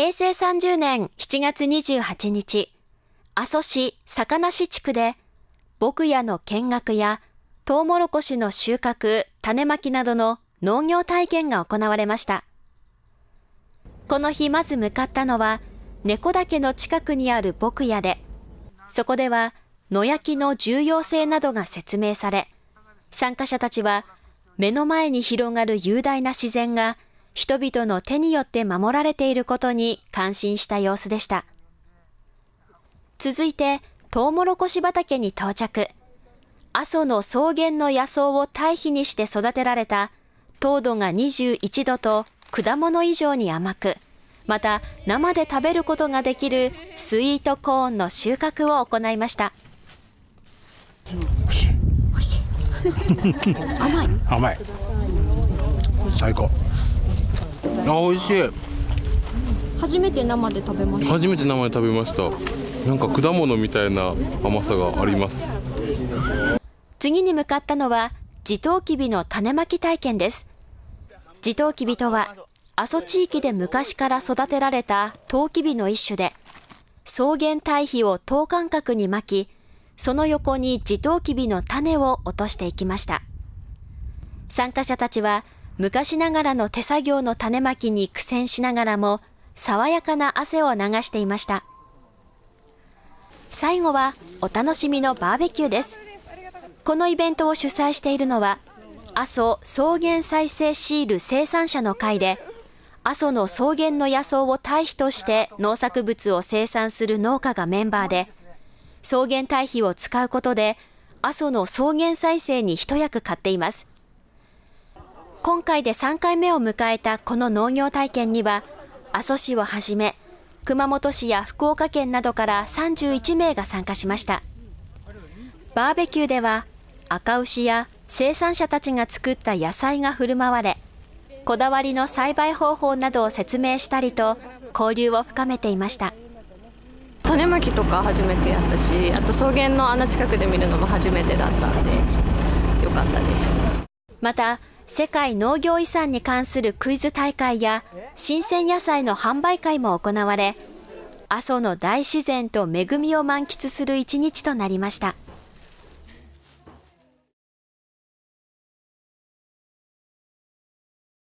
平成30年7月28日、阿蘇市坂梨地区で、牧屋の見学や、トウモロコシの収穫、種まきなどの農業体験が行われました。この日まず向かったのは、猫岳の近くにある牧屋で、そこでは野焼きの重要性などが説明され、参加者たちは目の前に広がる雄大な自然が人々の手によって守られていることに感心した様子でした。続いて、トウモロコシ畑に到着。阿蘇の草原の野草を堆肥にして育てられた糖度が21度と果物以上に甘く、また生で食べることができるスイートコーンの収穫を行いました。甘い？甘い最高あ美味しい。初めて生で食べました。初めて生で食べました。なんか果物みたいな甘さがあります。次に向かったのは地トウキビの種まき体験です。地トウキビとは阿蘇地域で昔から育てられたトウキビの一種で草原堆肥を等間隔に巻きその横に地トウキビの種を落としていきました。参加者たちは昔ながらの手作業の種まきに苦戦しながらも爽やかな汗を流していました。最後はお楽しみのバーベキューです。このイベントを主催しているのは阿蘇草原再生シール生産者の会で阿蘇の草原の野草を堆肥として農作物を生産する農家がメンバーで草原堆肥を使うことで阿蘇の草原再生に一役買っています。今回で3回目を迎えたこの農業体験には阿蘇市をはじめ熊本市や福岡県などから31名が参加しました。バーベキューでは赤牛や生産者たちが作った野菜が振る舞われこだわりの栽培方法などを説明したりと交流を深めていました。種まきとか初めてやったしあと草原の穴近くで見るのも初めてだったんでよかったです。また世界農業遺産に関するクイズ大会や新鮮野菜の販売会も行われ阿蘇の大自然と恵みを満喫する一日となりました。